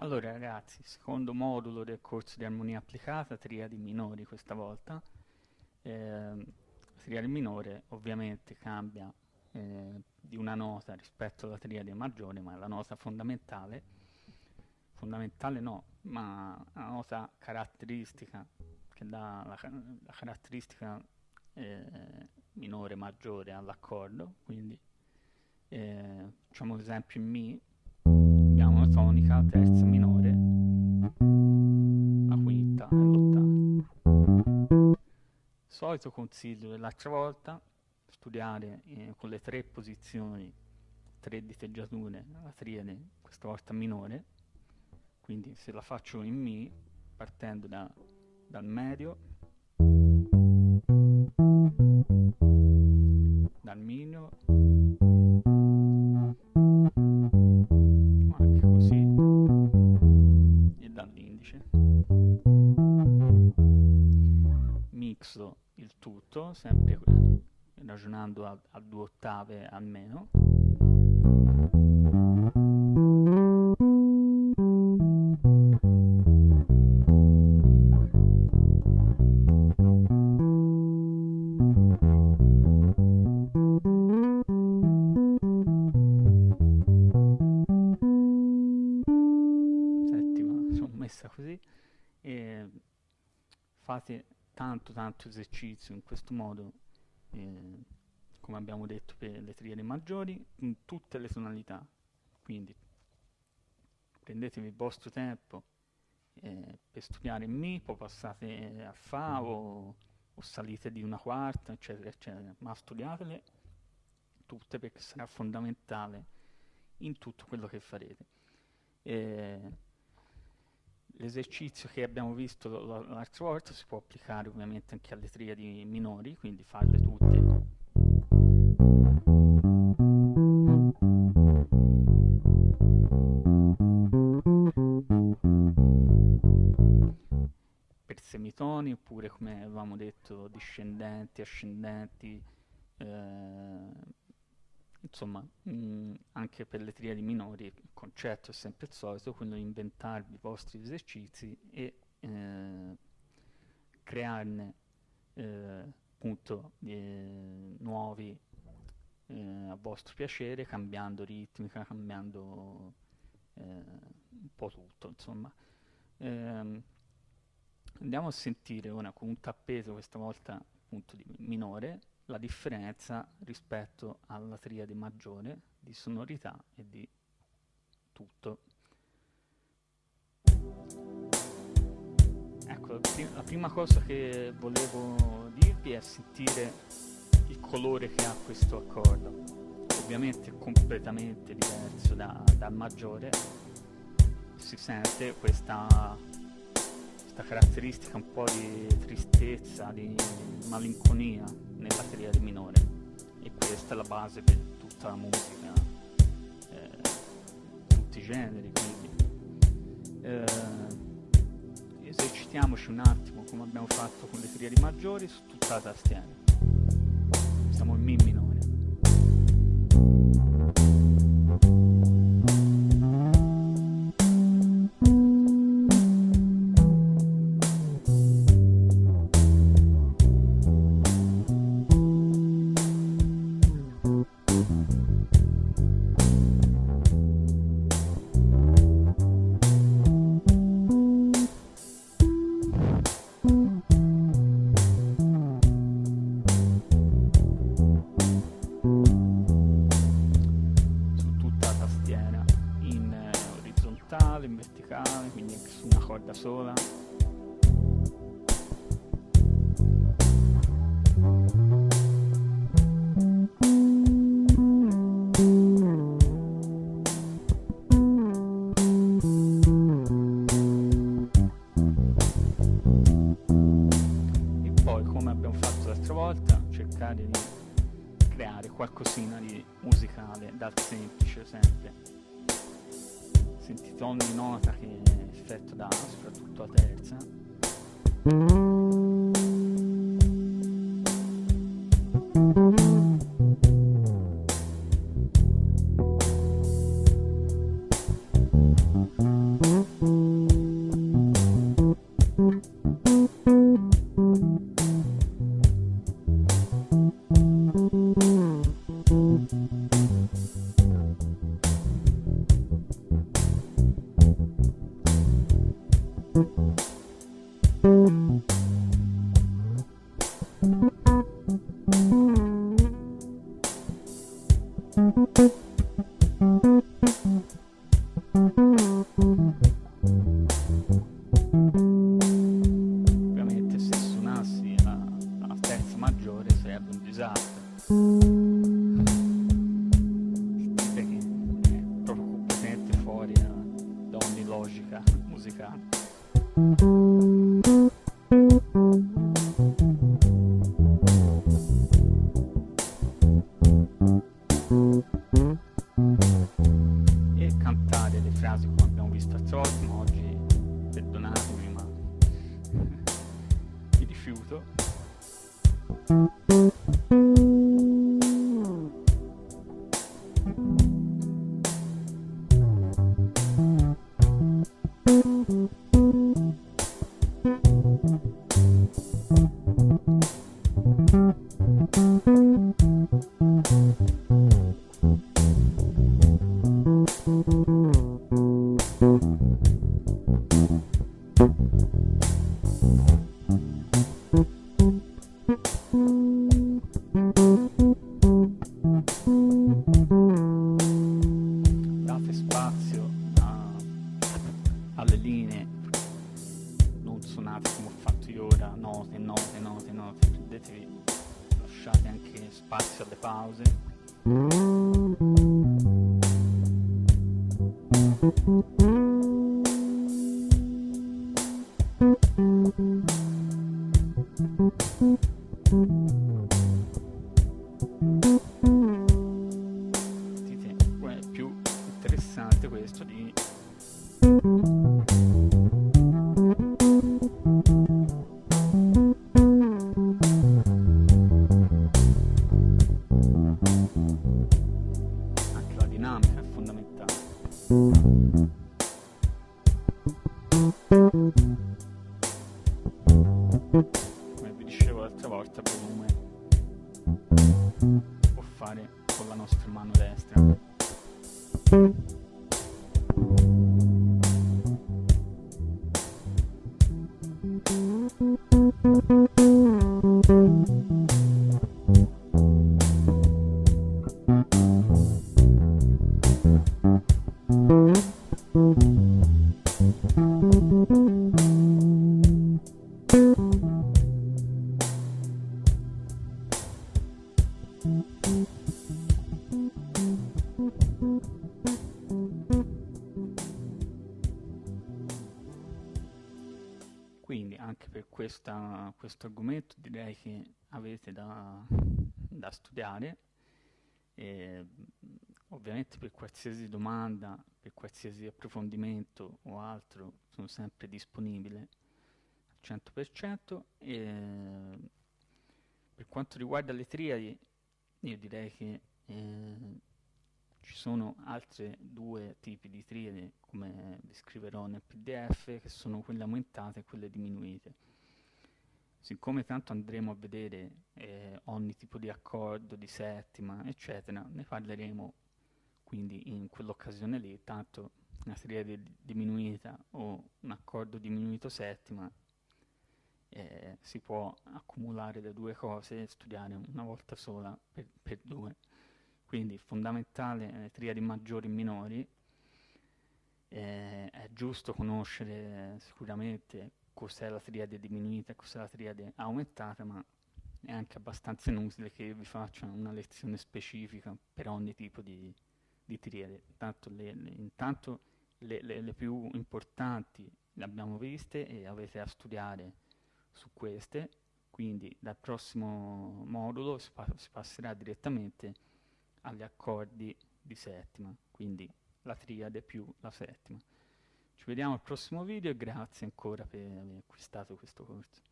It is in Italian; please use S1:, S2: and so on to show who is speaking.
S1: Allora ragazzi, secondo modulo del corso di armonia applicata, triadi minori questa volta. Eh, triade minore ovviamente cambia eh, di una nota rispetto alla triade maggiore, ma la nota fondamentale, fondamentale no, ma la nota caratteristica che dà la, la caratteristica eh, minore maggiore all'accordo, quindi eh, facciamo esempio in Mi, tonica, terza minore, la quinta l'ottava. Solito consiglio dell'altra volta, studiare eh, con le tre posizioni, tre diteggiature, la triade, questa volta minore, quindi se la faccio in Mi, partendo da, dal medio, dal minimo, ragionando a, a due ottave almeno. Così. Fate tanto tanto esercizio in questo modo eh, come abbiamo detto per le triadi maggiori in tutte le tonalità quindi prendetevi il vostro tempo eh, per studiare Mi poi passate a Fa o, o salite di una quarta eccetera eccetera ma studiatele tutte perché sarà fondamentale in tutto quello che farete eh, l'esercizio che abbiamo visto l'altra volta si può applicare ovviamente anche alle triadi minori, quindi farle tutte. Discendenti, ascendenti, eh, insomma, mh, anche per le triadi minori il concetto è sempre il solito, quello di inventarvi i vostri esercizi e eh, crearne eh, appunto eh, nuovi eh, a vostro piacere, cambiando ritmica, cambiando eh, un po' tutto, insomma. Ehm, andiamo a sentire ora con un tappeto, questa volta appunto di minore, la differenza rispetto alla triade maggiore di sonorità e di tutto. Ecco, la, prim la prima cosa che volevo dirvi è sentire il colore che ha questo accordo. Ovviamente è completamente diverso da, dal maggiore, si sente questa questa caratteristica un po' di tristezza, di malinconia nella triade minore e questa è la base per tutta la musica, eh, tutti i generi quindi. Eh, esercitiamoci un attimo come abbiamo fatto con le triadi maggiori su tutta la tastiera. Siamo in Mi minore. L'altra volta, cercare di creare qualcosina di musicale dal semplice sempre. Sentite ogni nota che effetto dà, soprattutto la terza. Ovviamente Date spazio a- alle linee, non suonate come ho fatto io ora, note, note, note, note, prendetevi, lasciate anche spazio alle pause. Più interessante questo di Mm-hmm. Quindi anche per questa- questo argomento direi che avete da, da studiare. E ovviamente per qualsiasi domanda, per qualsiasi approfondimento o altro sono sempre disponibile al 100% e per quanto riguarda le triadi io direi che eh, ci sono altri due tipi di triadi, come vi scriverò nel PDF, che sono quelle aumentate e quelle diminuite. Siccome tanto andremo a vedere eh, ogni tipo di accordo, di settima, eccetera, ne parleremo quindi in quell'occasione lì, tanto una triade di- diminuita o un accordo diminuito settima eh, si può accumulare le due cose e studiare una volta sola per, per due. Quindi fondamentale le triadi maggiori e minori, eh, è giusto conoscere sicuramente cos'è la triade diminuita e cos'è la triade aumentata, ma è anche abbastanza inutile che vi faccia una lezione specifica per ogni tipo di, di triade. Tanto le- le- intanto le, le- più importanti le abbiamo viste e avete a studiare su queste, quindi dal prossimo modulo si, pa- si passerà direttamente agli accordi di settima, quindi la triade più la settima. Ci vediamo al prossimo video e grazie ancora per aver acquistato questo corso.